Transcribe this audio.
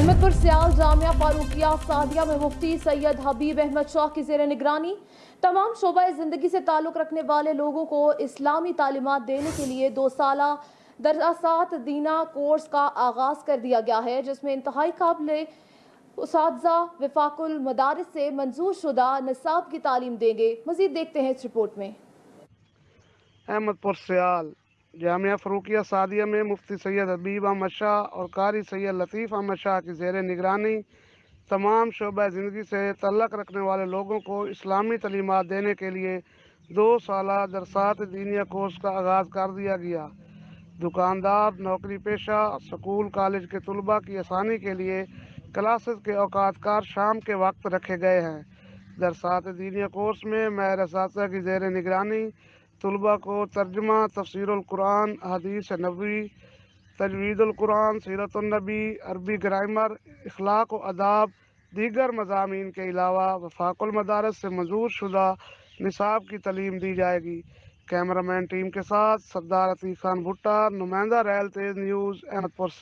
احمد پر سیال جامعہ فاروقیہ سعدیہ میں مفتی سید حبیب احمد شاہ کی زیر نگرانی۔ تمام شعبہ زندگی سے تعلق رکھنے والے لوگوں کو اسلامی تعلیمات دینے کے لیے دو سالہ دراسات دینہ کورس کا آغاز کر دیا گیا ہے، جس میں انتہائی قابل اساتذہ وفاق المدارس سے منظور شدہ نصاب کی تعلیم دیں گے۔ مزید دیکھتے ہیں اس رپورٹ میں۔ احمد پر سیال جامعہ فروقیہ سعدیہ میں مفتی سید حبیب احمد شاہ اور قاری سید لطیف احمد شاہ کی زیر نگرانی۔ تمام شعبہ زندگی سے تعلق رکھنے والے لوگوں کو اسلامی تعلیمات دینے کے لیے دو سالہ درسات دینیا کورس کا آغاز کر دیا گیا۔ دکاندار، نوکری پیشہ، سکول، کالج کے طلباء کی آسانی کے لیے کلاسز کے اوقات کار شام کے وقت رکھے گئے ہیں۔ درسات دینیا کورس میں مہر اساتذہ کی زیر نگرانی طلباء کو ترجمہ، تفسیر القرآن، حدیث نبوی، تجوید القرآن، سیرت النبی، عربی گرائمر اخلاق و اداب، دیگر مضامین کے علاوہ وفاق المدارس سے منظور شدہ نصاب کی تعلیم دی جائے گی۔ کیمرہ مین ٹیم کے ساتھ سردار عتیق خان بھٹا، نمائندہ ریل تیز نیوز، احمد پور سے۔